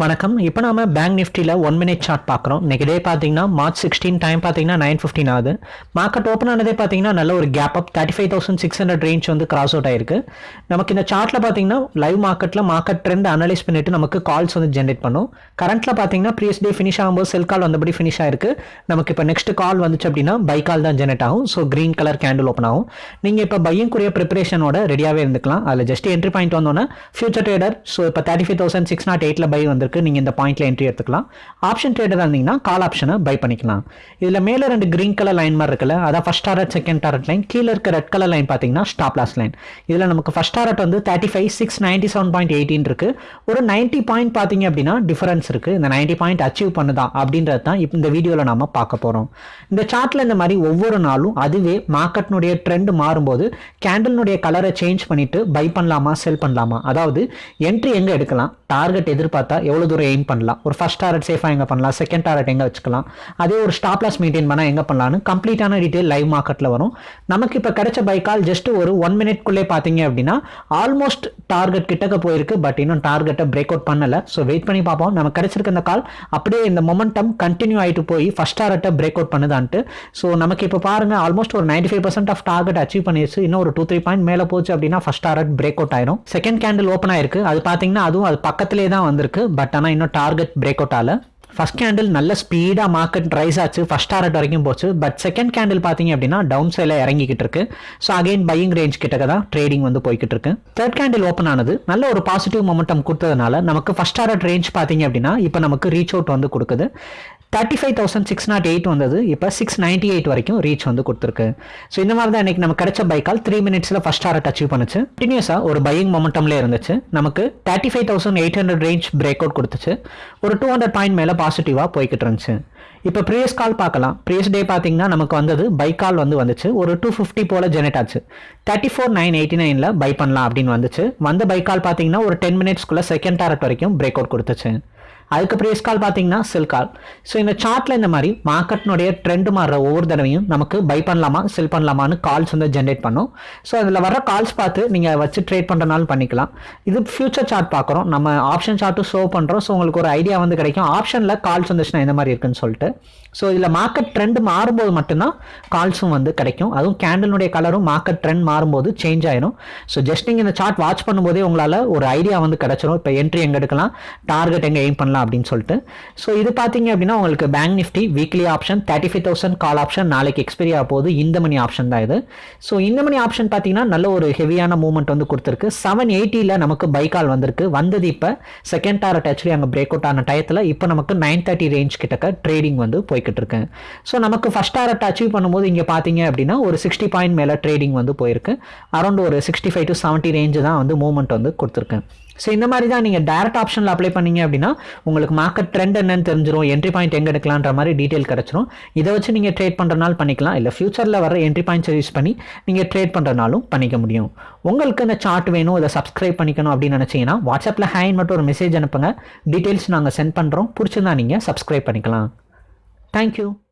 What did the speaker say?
வணக்கம். இப்போ நாம பேங்க் நிஃப்டியில் ஒன் மினிட் சார்ட் பார்க்குறோம். இன்னைக்கு டே பார்த்தீங்கன்னா மார்ச் சிக்ஸ்டீன் டைம் பார்த்தீங்கன்னா நைன் ஃபிஃப்டின் ஆகுது. மார்க்கெட் ஓப்பன் ஆனதே பார்த்தீங்கன்னா நல்ல ஒரு gap up thirty five thousand six hundred range வந்து கிராஸ் அவுட் ஆயிருக்கு. நமக்கு இந்த சார்ட்டில் பார்த்தீங்கன்னா லைவ் மார்க்கெட்டில் மார்க்கெட் ட்ரெண்ட் அனலைஸ் பண்ணிட்டு நமக்கு கால்ஸ் வந்து ஜென்ரேட் பண்ணும். கரண்ட்டில் பார்த்தீங்கன்னா ப்ரீஸ் டே ஃபினிஷ் ஆகும்போது செல் கால் வந்தபடி ஃபினிஷ் ஆயிருக்கு. நமக்கு இப்போ நெக்ஸ்ட் கால் வந்துச்சு அப்படின்னா பை கால் தான் ஜென்ரேட் ஆகும். So green colour candle open ஆகும். நீங்கள் இப்போ பையங்குரிய ப்ரிப்பரேஷனோட ரெடியாகவே இருந்துக்கலாம். அதில் ஜஸ்ட் என்ட்ரி பாயிண்ட் வந்தோன்னா ஃபியூச்சர் ட்ரேடர் ஸோ இப்போ thirty five thousand six naught எயிட்டில் பை வந்து வந்திருக்கு நீங்கள் இந்த பாயிண்ட்டில் என்ட்ரி எடுத்துக்கலாம். ஆப்ஷன் ட்ரேடராக இருந்தீங்கன்னா கால் ஆப்ஷனை பை பண்ணிக்கலாம். இதில் மேலே ரெண்டு கிரீன் கலர் லைன் மாதிரி இருக்குல்ல அதான் first target second target line கீழே இருக்க ரெட் கலர் லைன் பார்த்தீங்கன்னா ஸ்டாப் லாஸ் லைன் இதில் நமக்கு ஃபஸ்ட் டாரட் வந்து thirty five six ninety seven point eighteen இருக்கு. ஒரு நைன்ட்டி பாயிண்ட் பார்த்தீங்க அப்படின்னா டிஃபரன்ஸ் இருக்கு. இந்த நைன்ட்டி பாயிண்ட் அச்சீவ் பண்ணுதான் அப்படின்றது தான் இப்போ இந்த வீடியோவில் நாம பார்க்க போகிறோம் இந்த சார்ட்டில் இந்த மாதிரி ஒவ்வொரு நாளும் அதுவே மார்க்கெட்னுடைய ட்ரெண்ட் மாறும்போது கேண்டில்னுடைய கலரை சேஞ்ச் பண்ணிட்டு பை பண்ணலாமா செல் பண்ணலாமா? அதாவது என்ட்ரி எங்கே எடுக்கலாம்? டார்கெட் எதிர்பார்த்தா எவ்வளோ தூரம் எய்ம் பண்ணலாம்? ஒரு ஃபஸ்ட் டாரட் சேஃபாக எங்கே பண்ணலாம்? செகண்ட் டாரட் எங்கே வச்சுக்கலாம்? அதே ஒரு ஸ்டாப் லாஸ் மெயின்டைன் பண்ணால் எங்கே பண்ணலாம்னு கம்ப்ளீட்டான டீட்டெயில் லைவ் மார்க்கெட்டில் வரும். நமக்கு இப்போ கிடைச்ச பைக்கால் ஜஸ்ட் ஒரு ஒன் மினிட்குள்ளே பார்த்தீங்க அப்படின்னா ஆல்மோஸ்ட் டார்கெட் கிட்டக்க போயிருக்கு. பட் இன்னும் டார்கெட்டை பிரேக் அவுட் பண்ணலை. ஸோ வெயிட் பண்ணி பார்ப்போம். நம்ம கிடைச்சிருக்க இந்த கால் அப்படியே இந்த மொமெண்டம் கண்டினியூ ஆகிட்டு போய் ஃபஸ்ட் டாரட்டை பிரேக் அவுட் பண்ணுதான்ட்டு. ஸோ நமக்கு இப்போ பாருங்க ஆல்மோஸ்ட் ஒரு ninety five percent of target achieve பண்ணிடுச்சு இன்னும் ஒரு டூ த்ரீ பாயிண்ட் மேலே போச்சு அப்படின்னா ஃபஸ்ட் டாரட் பிரேக் அவுட் ஆயிரும். செகண்ட் கேண்டில் ஓப்பன் ஆயிருக்கு. அது பார்த்தீங்கன்னா அதுவும் அது பக்கத்திலே தான் வந்திருக்கு. பட் பட் ஆனால் இன்னும் டார்கெட் பிரேக் அவுட் ஆகல ஃபஸ்ட் கேண்டில் நல்ல ஸ்பீடாக மார்க்கெட் ரைஸ் ஆச்சு. ஃபஸ்ட் டாரட் வரைக்கும் போச்சு. பட் செகண்ட் கேண்டில் பார்த்தீங்க அப்படின்னா டவுன் சைடில் இறங்கிக்கிட்டு இருக்கு. ஸோ அகைன் பையிங் ரேஞ்ச் கிட்டக்க தான் ட்ரேடிங் வந்து போய்கிட்டு இருக்கு. தேர்ட் கேண்டில் ஓப்பன் ஆனது. நல்ல ஒரு பாசிட்டிவ் மொமெண்டம் கொடுத்ததுனால நமக்கு ஃபஸ்ட் டாரட் ரேஞ்ச் பார்த்தீங்க அப்படின்னா இப்போ நமக்கு ரீச் அவுட் வந்து கொடுக்குது. Thirty five thousand six nought eight வந்தது. இப்போ சிக்ஸ் நைன்ட்டி எயிட் வரைக்கும் ரீச் வந்து கொடுத்துருக்கு. ஸோ இந்த மாதிரி தான் இன்றைக்கி நம்ம கிடைச்ச பைக்கால் த்ரீ மினிட்ஸில் ஃபஸ்ட் டாரட் அச்சீவ் பண்ணுச்சு. கண்டினியூஸாக ஒரு பையிங் மொமெண்டம்லேயே இருந்துச்சு. நமக்கு thirty five thousand eight hundred range break out கொடுத்துச்சு. ஒரு டூ ஹண்ட்ரட் பாயிண்ட் மேலே பாசிட்டிவாக போய்கிட்டு இருந்துச்சு. இப்போ ப்ரீவியஸ் கால் பார்க்கலாம். ப்ரீவியஸ் டே பார்த்தீங்கன்னா நமக்கு வந்தது பை கால் வந்து வந்துச்சு. ஒரு டூ ஃபிஃப்டி போல் ஜெனரேட் ஆச்சு. தேர்ட்டி ஃபோர் நைன் எயிட்டி நைனில் பை பண்ணலாம் அப்படின்னு வந்துச்சு. வந்த பை கால் பார்த்தீங்கன்னா ஒரு டென் மினிட்ஸ்க்குள்ளே செகண்ட் டாரட் வரைக்கும் பிரேக் அவுட் கொடுத்துச்சு. அதுக்கு ப்ரியஸ் கால் பார்த்தீங்கன்னா செல் கால் ஸோ இந்த சார்ட்டில் இந்த மாதிரி மார்க்கெட்னுடைய ட்ரெண்ட் மாறுற ஒவ்வொரு தடவையும் நமக்கு பை பண்ணலாமா செல் பண்ணலாமான்னு கால்ஸ் வந்து ஜென்ரேட் பண்ணும். ஸோ அதில் வர கால்ஸ் பார்த்து நீங்கள் வச்சு ட்ரேட் பண்ணுறனாலும் பண்ணிக்கலாம். இது ஃபியூச்சர் சார்ட் பார்க்குறோம். நம்ம ஆப்ஷன் சார்ட்டும் ஷோ பண்ணுறோம் ஸோ உங்களுக்கு ஒரு ஐடியா வந்து கிடைக்கும். ஆப்ஷனில் கால்ஸ் வந்துச்சுன்னா இந்த மாதிரி இருக்குன்னு சொல்லிட்டு. ஸோ இதில் மார்க்கெட் ட்ரெண்ட் மாறும்போது மட்டும்தான் கால்ஸும் வந்து கிடைக்கும். அதுவும் கேண்டலுடைய கலரும் மார்க்கெட் ட்ரெண்ட் மாறும்போது சேஞ்ச் ஆயிடும் ஸோ ஜஸ்ட் நீங்கள் இந்த சார்ட் வாட்ச் பண்ணும்போதே உங்களால் ஒரு ஐடியா வந்து கிடச்சிரும். இப்போ என்ட்ரி எங்கே எடுக்கலாம் டார்கெட் எங்கே எய்ம் பண்ணலாம் அப்படின்னு சொல்லிட்டு. ஸோ இது பார்த்தீங்க அப்படின்னா உங்களுக்கு bank Nifty weekly option thirty five thousand call option நாளைக்கு எக்ஸ்பைரி ஆக போகுது. இந்த மணி ஆப்ஷன் தான் இது. ஸோ இந்த மணி ஆப்ஷன் பார்த்தீங்கன்னா நல்ல ஒரு ஹெவியான மூவ்மெண்ட் வந்து கொடுத்துருக்கு. செவன் எயிட்டியில் நமக்கு பை கால் வந்திருக்கு. வந்தது இப்போ செகண்ட் டாரட் ஆக்சுவலி அங்கே பிரேக் அவுட் ஆன டயத்தில் இப்போ நமக்கு நைன் தேர்ட்டி ரேஞ்ச் கிட்டக்க ட்ரேடிங் வந்து போய்கிட்டு இருக்கேன் ஸோ நமக்கு ஃபஸ்ட் டாரட் அச்சீவ் பண்ணும்போது இங்கே பார்த்தீங்க அப்படின்னா ஒரு சிக்ஸ்டி பாயிண்ட் மேலே ட்ரேடிங் வந்து போயிருக்கு. அரௌண்ட் ஒரு sixty five to seventy range தான் வந்து மூவ்மெண்ட் வந்து கொடுத்துருக்கேன் ஸோ இந்த மாதிரி தான் நீங்கள் டேரக்ட் ஆப்ஷனில் அப்ளை பண்ணீங்க அப்படின்னா உங்களுக்கு மார்க்கெட் ட்ரெண்ட் என்னன்னு தெரிஞ்சிடும் என்ட்ரி பாயிண்ட் எங்கே எடுக்கலான்ற மாதிரி டீட்டெயில் கிடச்சிரும். இதை வச்சு நீங்கள் ட்ரேட் பண்ணுறனால பண்ணிக்கலாம். இல்லை ஃபியூச்சரில் வர என்ட்ரி பாயிண்ட்ஸ் யூஸ் பண்ணி நீங்கள் ட்ரேட் பண்ணுறனாலும் பண்ணிக்க முடியும். உங்களுக்கு இந்த சார்ட் வேணும் இதை சப்ஸ்கிரைப் பண்ணிக்கணும் அப்படின்னு நினச்சிங்கன்னா வாட்ஸ்அப்பில் ஹேண்ட் மட்டும் ஒரு மெசேஜ் அனுப்புங்க. டீட்டெயில்ஸ் நாங்கள் சென்ட் பண்ணுறோம் பிடிச்சிருந்தா நீங்கள் சப்ஸ்கிரைப் பண்ணிக்கலாம். Thank you.